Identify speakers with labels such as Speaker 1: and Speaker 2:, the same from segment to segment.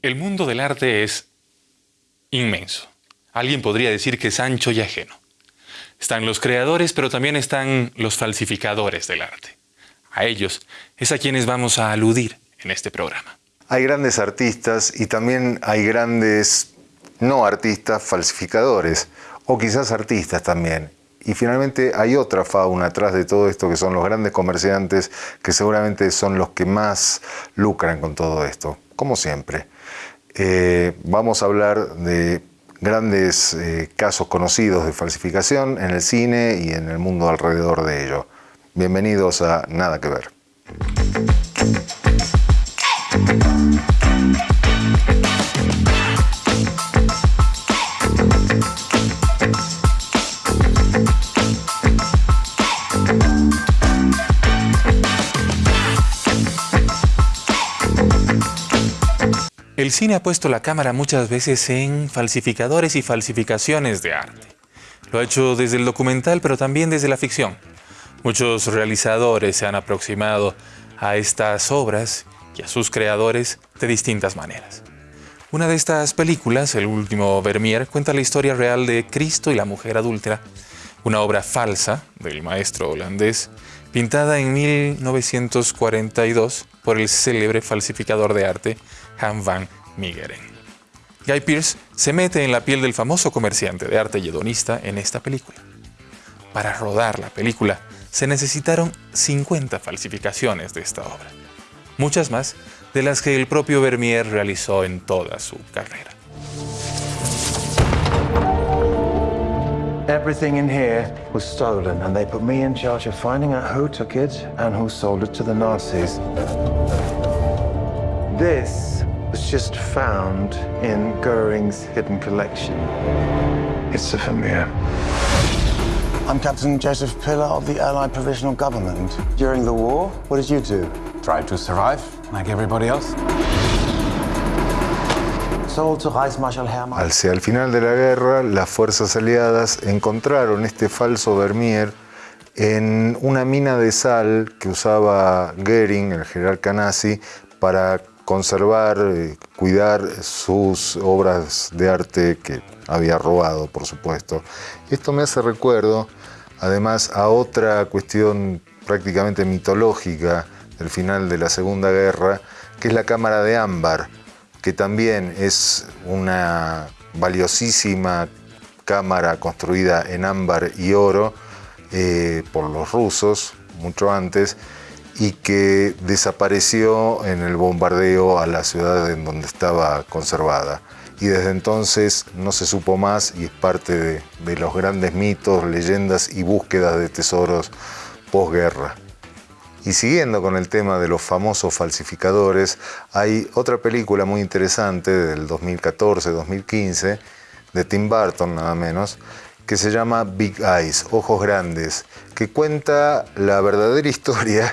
Speaker 1: El mundo del arte es inmenso. Alguien podría decir que es ancho y ajeno. Están los creadores, pero también están los falsificadores del arte. A ellos es a quienes vamos a aludir en este programa.
Speaker 2: Hay grandes artistas y también hay grandes no artistas falsificadores, o quizás artistas también. Y finalmente hay otra fauna atrás de todo esto que son los grandes comerciantes que seguramente son los que más lucran con todo esto, como siempre. Vamos a hablar de grandes eh, casos conocidos de falsificación en el cine y en el mundo alrededor de ello. Bienvenidos a Nada que Ver.
Speaker 1: El cine ha puesto la cámara muchas veces en falsificadores y falsificaciones de arte. Lo ha hecho desde el documental, pero también desde la ficción. Muchos realizadores se han aproximado a estas obras y a sus creadores de distintas maneras. Una de estas películas, El último Vermeer, cuenta la historia real de Cristo y la mujer adúltera, una obra falsa del maestro holandés, pintada en 1942 por el célebre falsificador de arte Han van Meegeren. Guy Pearce se mete en la piel del famoso comerciante de arte y hedonista en esta película. Para rodar la película se necesitaron 50 falsificaciones de esta obra, muchas más de las que el propio Vermeer realizó en toda su carrera.
Speaker 3: Everything in here was stolen and they put me in charge of finding out who took it and who sold it to the Nazis. This was just found in Goering's hidden collection. It's a Vermeer. I'm Captain Joseph Pillar of the Allied Provisional Government. During the war, what did you do?
Speaker 4: Tried to survive, like everybody else.
Speaker 3: Sold to Reichsmarschall Hermann.
Speaker 2: Hacia el final de la guerra, las fuerzas aliadas encontraron este falso Vermeer en una mina de sal que usaba Goering, el general Canasi, para conservar, eh, cuidar sus obras de arte que había robado, por supuesto. Esto me hace recuerdo, además, a otra cuestión prácticamente mitológica del final de la Segunda Guerra, que es la Cámara de Ámbar, que también es una valiosísima cámara construida en ámbar y oro eh, por los rusos, mucho antes, y que desapareció en el bombardeo a la ciudad en donde estaba conservada. Y desde entonces no se supo más y es parte de, los grandes mitos, leyendas y búsquedas de tesoros posguerra. Y siguiendo con el tema de los famosos falsificadores, hay otra película muy interesante del 2014-2015, de Tim Burton nada menos, que se llama Big Eyes, Ojos Grandes, que cuenta la verdadera historia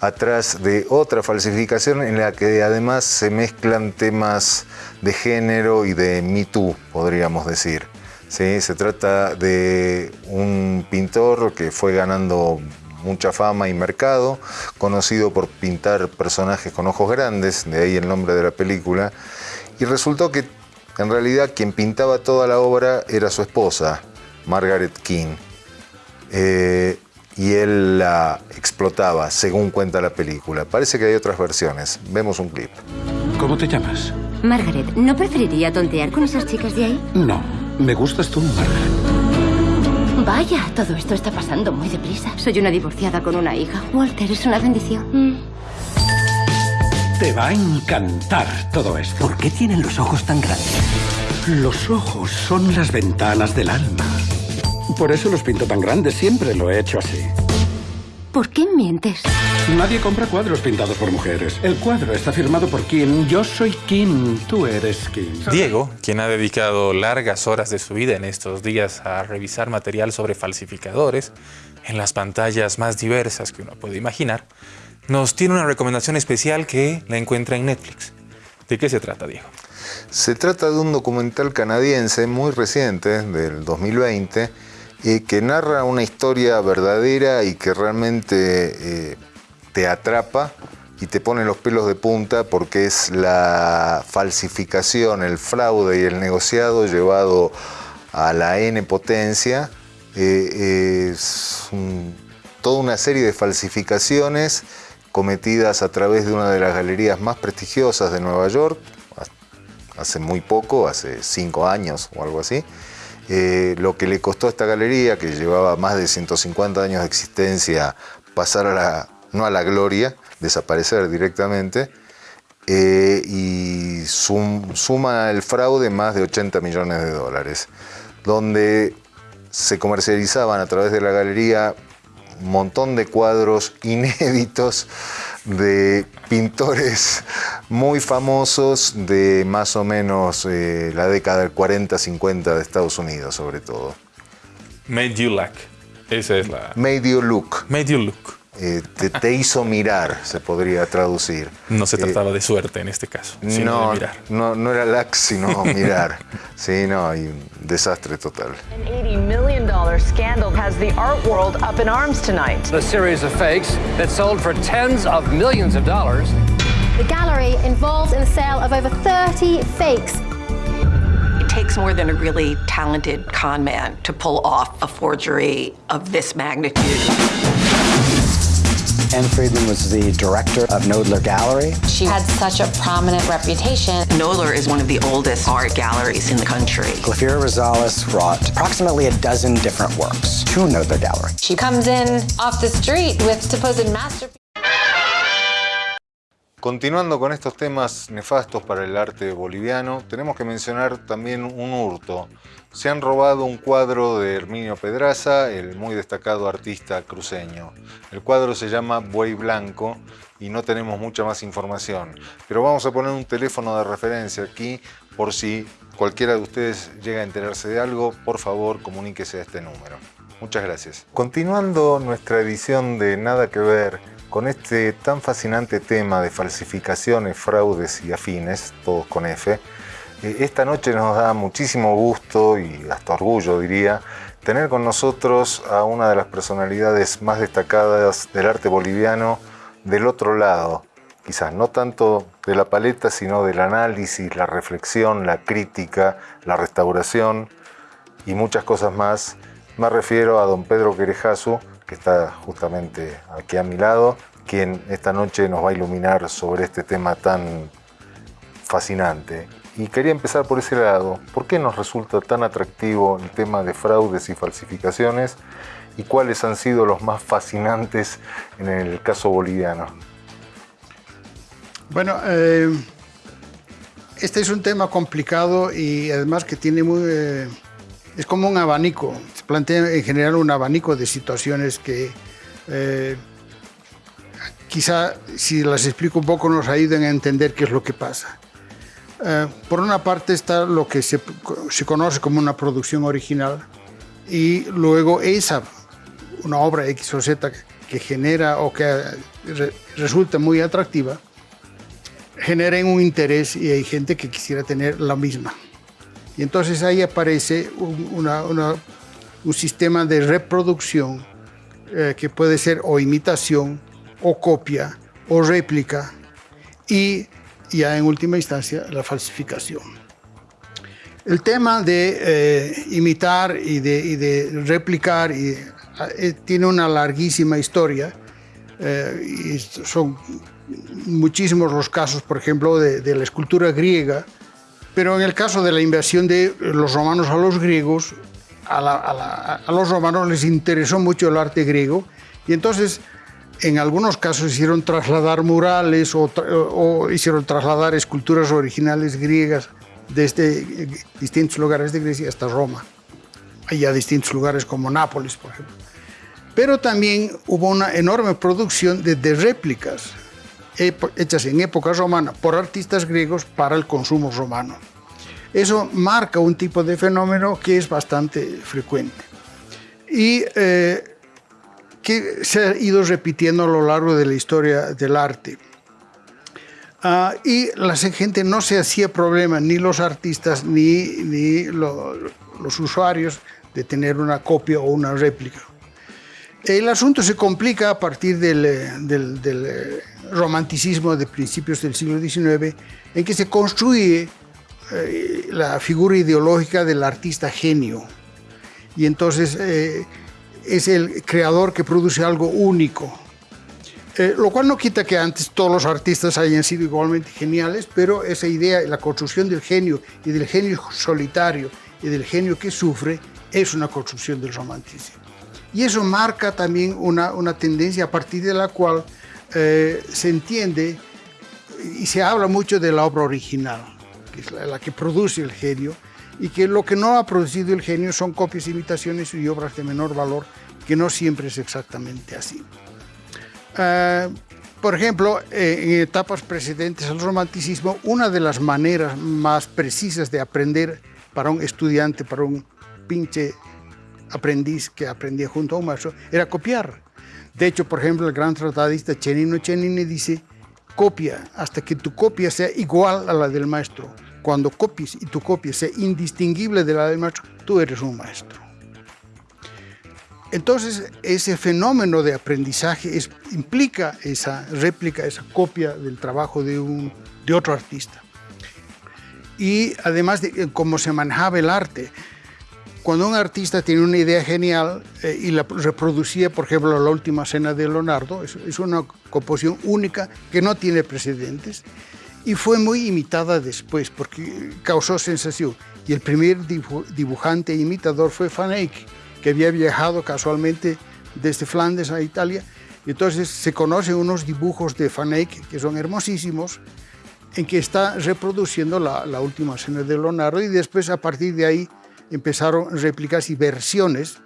Speaker 2: atrás de otra falsificación en la que además se mezclan temas de género y de Me Too, podríamos decir. ¿Sí? Se trata de un pintor que fue ganando mucha fama y mercado, conocido por pintar personajes con ojos grandes, de ahí el nombre de la película, y resultó que en realidad quien pintaba toda la obra era su esposa, Margaret King. Eh, y él la explotaba, según cuenta la película. Parece que hay otras versiones. Vemos un clip.
Speaker 4: ¿Cómo te llamas?
Speaker 5: Margaret, ¿no preferiría tontear con esas chicas de ahí?
Speaker 4: No, me gustas tú, Margaret.
Speaker 5: Vaya, todo esto está pasando muy deprisa. Soy una divorciada con una hija. Walter, es una bendición.
Speaker 4: Te va a encantar todo esto.
Speaker 6: ¿Por qué tienen los ojos tan grandes?
Speaker 4: Los ojos son las ventanas del alma. Por eso los pinto tan grandes, siempre lo he hecho así.
Speaker 5: ¿Por qué mientes?
Speaker 4: Nadie compra cuadros pintados por mujeres. El cuadro está firmado por Kim. Yo soy Kim, tú eres Kim.
Speaker 1: Diego, quien ha dedicado largas horas de su vida en estos días a revisar material sobre falsificadores en las pantallas más diversas que uno puede imaginar, nos tiene una recomendación especial que la encuentra en Netflix. ¿De qué se trata, Diego?
Speaker 2: Se trata de un documental canadiense muy reciente, del 2020, que narra una historia verdadera y que realmente eh, te atrapa y te pone los pelos de punta porque es la falsificación, el fraude y el negociado llevado a la N potencia. Eh, toda una serie de falsificaciones cometidas a través de una de las galerías más prestigiosas de Nueva York, hace muy poco, hace cinco años o algo así. Eh, lo que le costó a esta galería, que llevaba más de 150 años de existencia, pasar a la, no a la gloria, desaparecer directamente, eh, y suma el fraude más de 80 millones de dólares, donde se comercializaban a través de la galería un montón de cuadros inéditos de pintores muy famosos de más o menos eh, la década del 40-50 de Estados Unidos, sobre todo.
Speaker 1: Made you look. Esa es la...
Speaker 2: Made you look.
Speaker 1: Made you look.
Speaker 2: Eh, te, hizo mirar, se podría traducir.
Speaker 1: No se trataba eh, de suerte en este caso, sino
Speaker 2: no,
Speaker 1: de mirar.
Speaker 2: No, no era lax, sino mirar. sí, no, hay un desastre total.
Speaker 7: An $80 million scandal has the art world up in arms tonight.
Speaker 8: A series of fakes that sold for tens of millions of dollars.
Speaker 9: The gallery involved in the sale of over 30 fakes
Speaker 10: it takes more than a really talented con man to pull off a forgery of this magnitude.
Speaker 11: Anne Friedman was the director of Knoedler Gallery.
Speaker 12: She had such a prominent reputation.
Speaker 10: Knoedler is one of the oldest art galleries in the country.
Speaker 11: Glafira Rosales brought approximately a dozen different works to Knoedler Gallery.
Speaker 12: She comes in off the street with supposed masterpieces.
Speaker 2: Continuando con estos temas nefastos para el arte boliviano, tenemos que mencionar también un hurto. Se han robado un cuadro de Herminio Pedraza, el muy destacado artista cruceño. El cuadro se llama Buey Blanco y no tenemos mucha más información. Pero vamos a poner un teléfono de referencia aquí por si cualquiera de ustedes llega a enterarse de algo, por favor comuníquese a este número. Muchas gracias. Continuando nuestra edición de Nada que Ver, con este tan fascinante tema de falsificaciones, fraudes y afines, todos con F, eh, esta noche nos da muchísimo gusto y hasta orgullo diría, tener con nosotros a una de las personalidades más destacadas del arte boliviano del otro lado, quizás no tanto de la paleta, sino del análisis, la reflexión, la crítica, la restauración y muchas cosas más. Me refiero a don Pedro Querejazu, que está justamente aquí a mi lado, quien esta noche nos va a iluminar sobre este tema tan fascinante. Y quería empezar por ese lado. ¿Por qué nos resulta tan atractivo el tema de fraudes y falsificaciones? ¿Y cuáles han sido los más fascinantes en el caso boliviano?
Speaker 13: Bueno, eh, este es un tema complicado y además que tiene muy... Eh, es como un abanico, se plantea en general un abanico de situaciones que eh, quizá si las explico un poco nos ayuden a entender qué es lo que pasa. Eh, por una parte está lo que se, se, conoce como una producción original y luego esa, una obra X o Z que genera o que resulta muy atractiva, genera un interés y hay gente que quisiera tener la misma. Y entonces ahí aparece un, un sistema de reproducción eh, que puede ser o imitación o copia o réplica y ya en última instancia la falsificación. El tema de eh, imitar y de, de replicar y, eh, tiene una larguísima historia y son muchísimos los casos, por ejemplo, de, de la escultura griega, pero en el caso de la invasión de los romanos a los griegos, a, los romanos les interesó mucho el arte griego y entonces en algunos casos hicieron trasladar murales o, hicieron trasladar esculturas originales griegas desde distintos lugares de Grecia hasta Roma. Hay a distintos lugares como Nápoles, por ejemplo. Pero también hubo una enorme producción de, de réplicas hechas en época romana por artistas griegos para el consumo romano. Eso marca un tipo de fenómeno que es bastante frecuente y eh, que se ha ido repitiendo a lo largo de la historia del arte. Ah, y la gente no se hacía problema, ni los artistas ni, ni los usuarios, de tener una copia o una réplica. El asunto se complica a partir del, del, del romanticismo de principios del siglo XIX, en que se construye eh, la figura ideológica del artista genio. Y entonces eh, es el creador que produce algo único. Eh, lo cual no quita que antes todos los artistas hayan sido igualmente geniales, pero esa idea, la construcción del genio y del genio solitario y del genio que sufre, es una construcción del romanticismo. Y eso marca también una, una tendencia a partir de la cual eh, se entiende y se habla mucho de la obra original, que es la, que produce el genio, y que lo que no ha producido el genio son copias, imitaciones y obras de menor valor, que no siempre es exactamente así. Uh, por ejemplo, eh, en etapas precedentes al romanticismo, una de las maneras más precisas de aprender para un estudiante, para un pinche aprendiz que aprendía junto a un maestro, era copiar. De hecho, por ejemplo, el gran tratadista Chenino Chenini dice, copia hasta que tu copia sea igual a la del maestro. Cuando copies y tu copia sea indistinguible de la del maestro, tú eres un maestro. Entonces, ese fenómeno de aprendizaje implica esa réplica, esa copia del trabajo de, un, de otro artista. Y además de cómo se manejaba el arte, cuando un artista tiene una idea genial eh, y la reproducía, por ejemplo, la última cena de Leonardo, es, es, una composición única que no tiene precedentes y fue muy imitada después porque causó sensación. Y el primer dibujante e imitador fue Van Eyck, que había viajado casualmente desde Flandes a Italia. Entonces se conocen unos dibujos de Van Eyck que son hermosísimos, en que está reproduciendo la, la última cena de Leonardo y después a partir de ahí empezaron réplicas y versiones.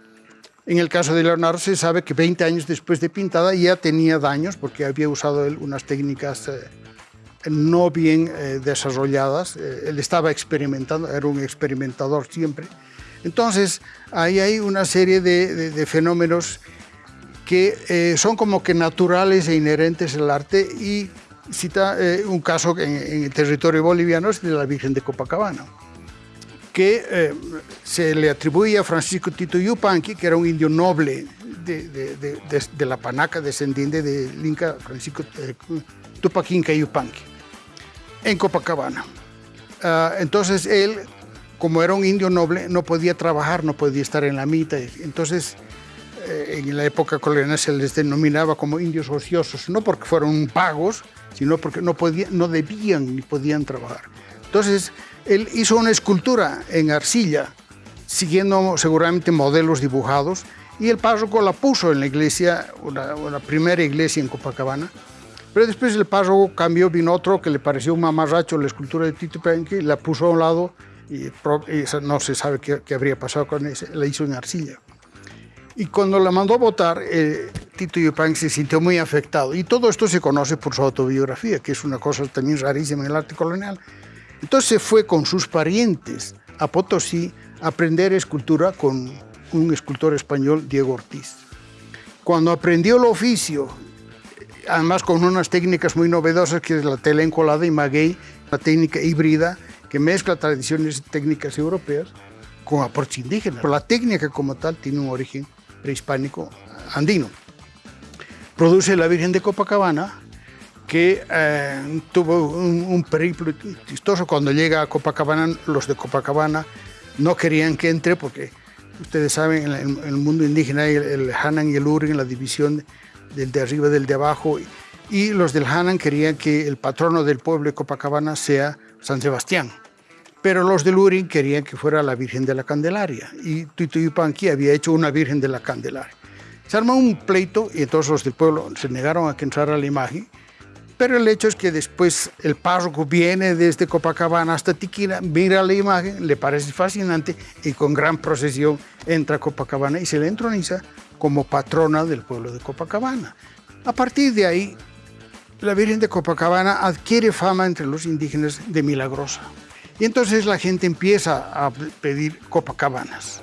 Speaker 13: En el caso de Leonardo se sabe que 20 años después de pintada ya tenía daños porque había usado él unas técnicas eh, no bien eh, desarrolladas. Eh, él estaba experimentando, era un experimentador siempre. Entonces, ahí hay una serie de, de, de fenómenos que eh, son como que naturales e inherentes al arte y cita eh, un caso en, en, el territorio boliviano es de la Virgen de Copacabana que eh, se le atribuye a Francisco Tito Yupanqui, que era un indio noble de, de, de, la Panaca, descendiente del Inca Francisco eh, Tupac Inca Yupanqui, en Copacabana. Uh, entonces él, como era un indio noble, no podía trabajar, no podía estar en la mitad. Entonces, eh, en la época colonial se les denominaba como indios ociosos, no porque fueron pagos, sino porque no, podían, no debían ni podían trabajar. Entonces, él hizo una escultura en arcilla, siguiendo seguramente modelos dibujados, y el párroco la puso en la iglesia, una, primera iglesia en Copacabana, pero después el párroco cambió, vino otro que le pareció un mamarracho la escultura de Tito Yupanqui, la puso a un lado y, no se sabe qué, qué, habría pasado con ese, la hizo en arcilla. Y cuando la mandó a votar, eh, Tito Yupanqui se sintió muy afectado. Y todo esto se conoce por su autobiografía, que es una cosa también rarísima en el arte colonial. Entonces fue con sus parientes a Potosí a aprender escultura con un escultor español, Diego Ortiz. Cuando aprendió el oficio, además con unas técnicas muy novedosas, que es la tela encolada y maguey, una técnica híbrida que mezcla tradiciones técnicas europeas con aportes indígenas. Pero la técnica como tal tiene un origen prehispánico andino. Produce la Virgen de Copacabana, que eh, tuvo un, un, periplo chistoso. Cuando llega a Copacabana, los de Copacabana no querían que entre porque ustedes saben, en el, mundo indígena hay el, el, Hanan y el Urin, la división del de arriba del de abajo. Y, y los del Hanan querían que el patrono del pueblo de Copacabana sea San Sebastián. Pero los del Urin querían que fuera la Virgen de la Candelaria. Y Tito Yupanqui había hecho una Virgen de la Candelaria. Se armó un pleito y entonces los del pueblo se negaron a que entrara la imagen pero el hecho es que después el párroco viene desde Copacabana hasta Tiquina, mira la imagen, le parece fascinante y con gran procesión entra a Copacabana y se le entroniza como patrona del pueblo de Copacabana. A partir de ahí, la Virgen de Copacabana adquiere fama entre los indígenas de milagrosa. Y entonces la gente empieza a pedir Copacabanas.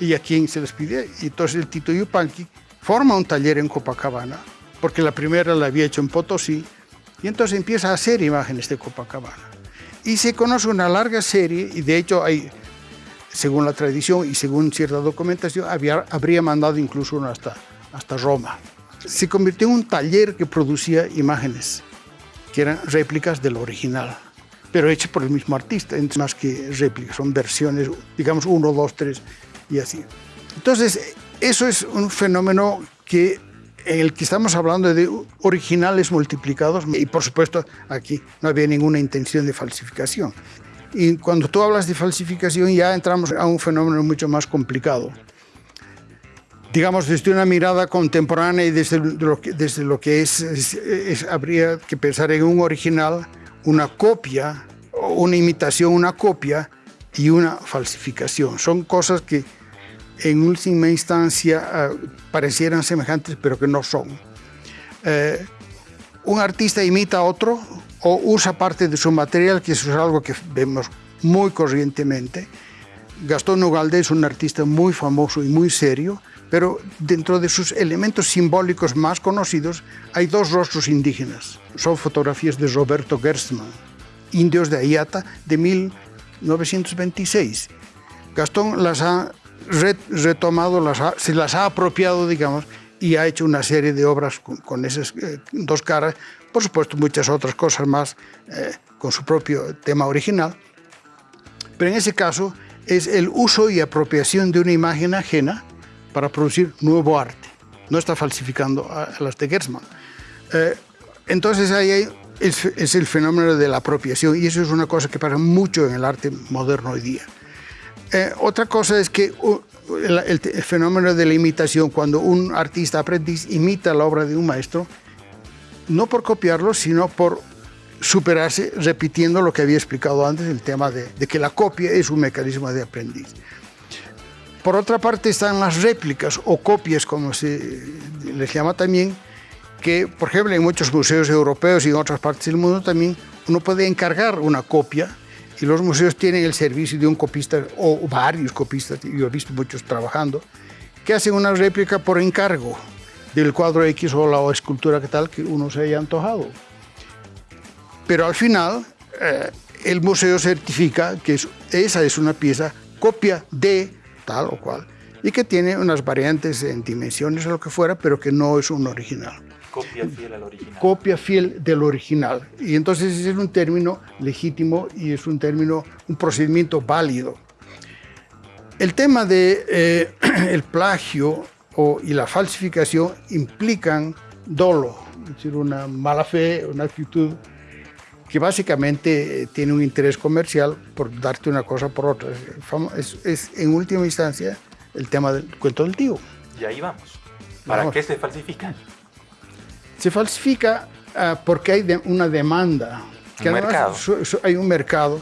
Speaker 13: ¿Y a quién se les pide? Y entonces el Tito Yupanqui forma un taller en Copacabana, porque la primera la había hecho en Potosí, y entonces empieza a hacer imágenes de Copacabana. Y se conoce una larga serie, y de hecho hay, según la tradición y según cierta documentación, habría mandado incluso uno hasta hasta Roma. Se convirtió en un taller que producía imágenes, que eran réplicas del original, pero hechas por el mismo artista, más que réplicas, son versiones, digamos, uno, dos, tres y así. Entonces, eso es un fenómeno que en el que estamos hablando de originales multiplicados y por supuesto aquí no había ninguna intención de falsificación. Y cuando tú hablas de falsificación ya entramos a un fenómeno mucho más complicado. Digamos, desde una mirada contemporánea y desde lo que, desde lo que es, es, habría que pensar en un original, una copia, una imitación, una copia y una falsificación. Son cosas que en última instancia uh, parecieran semejantes, pero que no son. Eh, un artista imita a otro o usa parte de su material, que eso es algo que vemos muy corrientemente. Gastón Ugalde es un artista muy famoso y muy serio, pero dentro de sus elementos simbólicos más conocidos hay dos rostros indígenas. Son fotografías de Roberto Gerstmann, indios de Ayata, de 1926. Gastón las ha retomado, las se las ha apropiado, digamos, y ha hecho una serie de obras con, esas eh, dos caras, por supuesto muchas otras cosas más eh, con su propio tema original, pero en ese caso es el uso y apropiación de una imagen ajena para producir nuevo arte. No está falsificando a, las de Gersman. Eh, entonces ahí es, es, el fenómeno de la apropiación y eso es una cosa que pasa mucho en el arte moderno hoy día. Eh, otra cosa es que el, fenómeno de la imitación, cuando un artista aprendiz imita la obra de un maestro, no por copiarlo, sino por superarse repitiendo lo que había explicado antes, el tema de, que la copia es un mecanismo de aprendiz. Por otra parte están las réplicas o copias, como se les llama también, que por ejemplo en muchos museos europeos y en otras partes del mundo también uno puede encargar una copia y los museos tienen el servicio de un copista o varios copistas, yo he visto muchos trabajando, que hacen una réplica por encargo del cuadro X o la escultura que tal que uno se haya antojado. Pero al final, eh, el museo certifica que esa es una pieza copia de tal o cual y que tiene unas variantes en dimensiones o lo que fuera, pero que no es un original.
Speaker 1: Copia fiel al original.
Speaker 13: Copia fiel del original. Y entonces ese es un término legítimo y es un término, un procedimiento válido. El tema de eh, el plagio o, y la falsificación implican dolo, es decir, una mala fe, una actitud que básicamente eh, tiene un interés comercial por darte una cosa por otra. Es, es en última instancia el tema del cuento del tío.
Speaker 1: Y ahí vamos. ¿Para qué se falsifican?
Speaker 13: Se falsifica uh, porque hay de, una demanda.
Speaker 1: Que un mercado.
Speaker 13: hay un mercado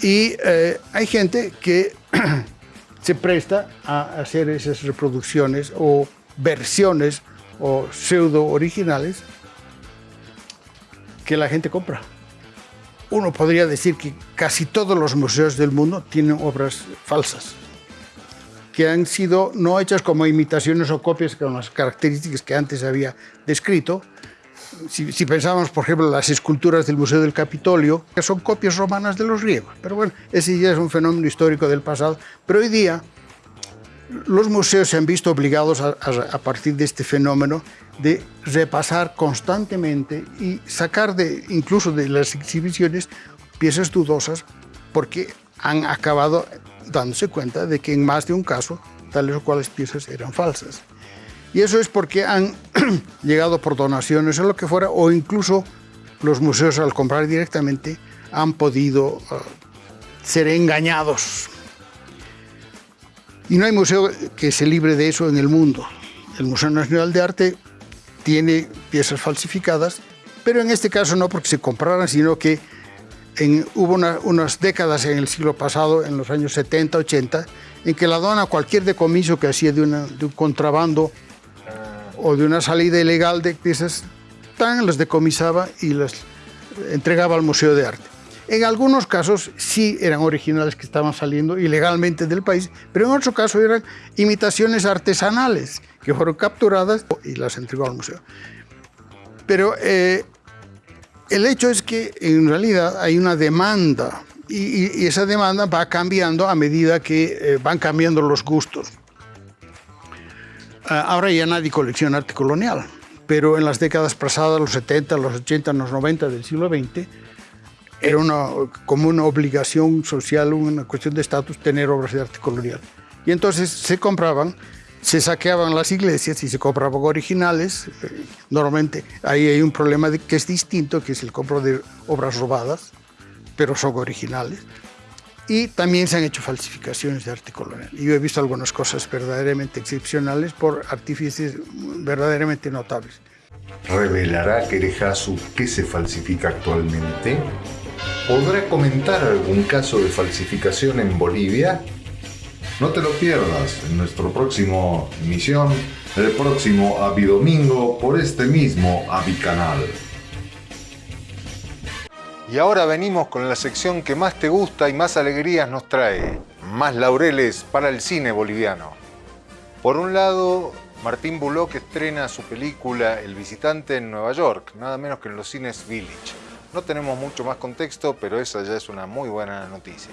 Speaker 13: y uh, hay gente que se presta a hacer esas reproducciones o versiones o pseudo originales que la gente compra. Uno podría decir que casi todos los museos del mundo tienen obras falsas que han sido no hechas como imitaciones o copias con las características que antes había descrito. Si, si pensamos, por ejemplo, las esculturas del Museo del Capitolio, que son copias romanas de los griegos. Pero bueno, ese ya es un fenómeno histórico del pasado. Pero hoy día los museos se han visto obligados a, a, a, partir de este fenómeno de repasar constantemente y sacar de, incluso de las exhibiciones piezas dudosas porque han acabado dándose cuenta de que en más de un caso tales o cuales piezas eran falsas. Y eso es porque han llegado por donaciones o lo que fuera, o incluso los museos al comprar directamente han podido uh, ser engañados. Y no hay museo que se libre de eso en el mundo. El Museo Nacional de Arte tiene piezas falsificadas, pero en este caso no porque se compraran, sino que en, hubo una, unas décadas en el siglo pasado, en los años 70, 80, en que la aduana, cualquier decomiso que hacía de, una, de un contrabando o de una salida ilegal de piezas, tan las decomisaba y las entregaba al Museo de Arte. En algunos casos sí eran originales que estaban saliendo ilegalmente del país, pero en otros casos eran imitaciones artesanales que fueron capturadas y las entregó al museo. Pero eh, el hecho es que en realidad hay una demanda y, esa demanda va cambiando a medida que eh, van cambiando los gustos. Ah, ahora ya nadie colecciona arte colonial, pero en las décadas pasadas, los 70, los 80, los 90 del siglo XX, era una, como una obligación social, una cuestión de estatus, tener obras de arte colonial. Y entonces se compraban, se saqueaban las iglesias y se compraban originales. Normalmente ahí hay un problema que es distinto, que es el compro de obras robadas, pero son originales. Y también se han hecho falsificaciones de arte colonial. Y yo he visto algunas cosas verdaderamente excepcionales por artífices verdaderamente notables.
Speaker 2: ¿Revelará Querejazu qué se falsifica actualmente? ¿Podrá comentar algún caso de falsificación en Bolivia? No te lo pierdas en nuestro próximo emisión, el próximo Avidomingo por este mismo Avicanal. Y ahora venimos con la sección que más te gusta y más alegrías nos trae. Más laureles para el cine boliviano. Por un lado, Martín Bullock estrena su película El visitante en Nueva York, nada menos que en los cines Village. No tenemos mucho más contexto, pero esa ya es una muy buena noticia.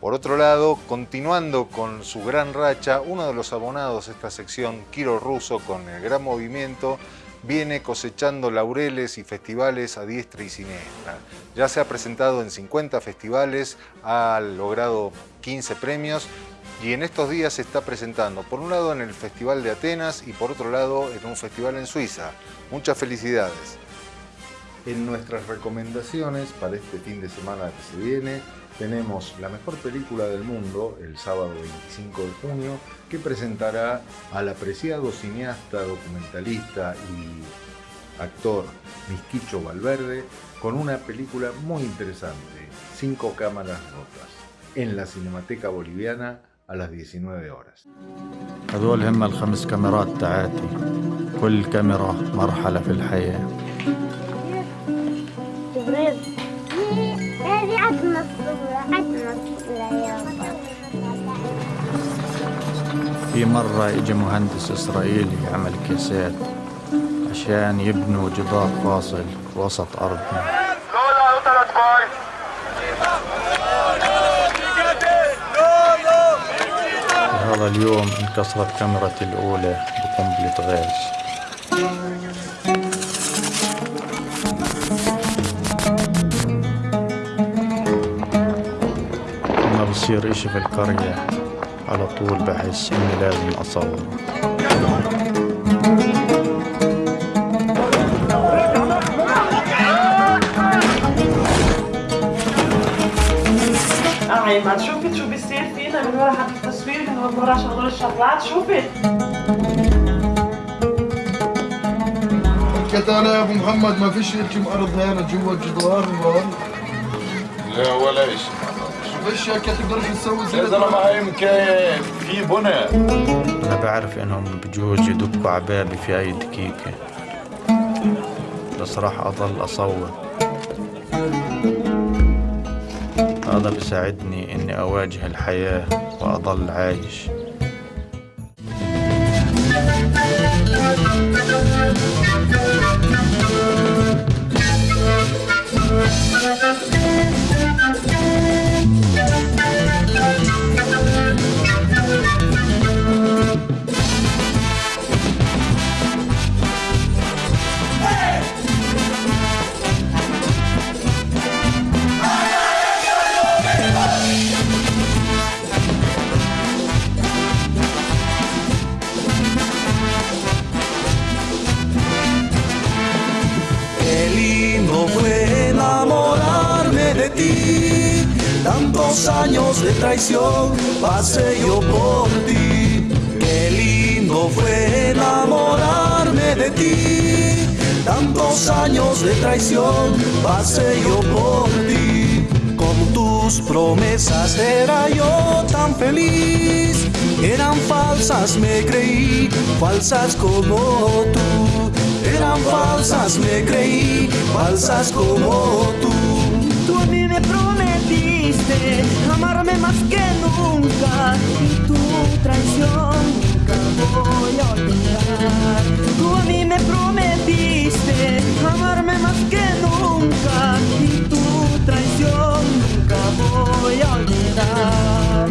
Speaker 2: Por otro lado, continuando con su gran racha, uno de los abonados de esta sección, Kiro Russo, con el gran movimiento, viene cosechando laureles y festivales a diestra y siniestra. Ya se ha presentado en 50 festivales, ha logrado 15 premios y en estos días se está presentando, por un lado en el Festival de Atenas y por otro lado en un festival en Suiza. Muchas felicidades. En nuestras recomendaciones para este fin de semana que se viene, tenemos la mejor película del mundo, el sábado 25 de junio, que presentará al apreciado cineasta, documentalista y actor Misquicho Valverde con una película muy interesante, Cinco cámaras rotas, en la Cinemateca Boliviana a las 19 horas.
Speaker 14: هذول هم الخمس كاميرات تاعتي كل كاميرا مرحلة في الحياة هذه يابا في مرة اجى مهندس إسرائيلي يعمل كيسات عشان يبنوا جدار فاصل وسط أرضنا. هذا اليوم انكسرت كاميرتي الأولى بقنبلة غاز. لما بصير إشي في القرية على طول بحس إني لازم أصور.
Speaker 15: ما شوفت شو بيصير فينا من ورا هذا التصوير من ورا شغل الشغلات شوفت
Speaker 16: كتالة يا أبو محمد ما فيش هيك ارض هنا جوا الجدار
Speaker 17: لا ولا شيء
Speaker 16: في تسوي زي
Speaker 17: يا زلمه يمكن في بنى.
Speaker 14: أنا بعرف إنهم بجوز يدقوا عبابي في أي دقيقة. بس راح أضل أصور. هذا بيساعدني إني أواجه الحياة وأضل عايش.
Speaker 18: Tantos años de traición pasé yo por ti. Con tus promesas era yo tan feliz. Eran falsas, me creí, falsas como tú. Eran falsas, me creí, falsas como tú.
Speaker 19: Tú a mí me prometiste amarme más que nunca y tu traición nunca voy a olvidar. Tú a mí que nunca y tu traición nunca voy a olvidar.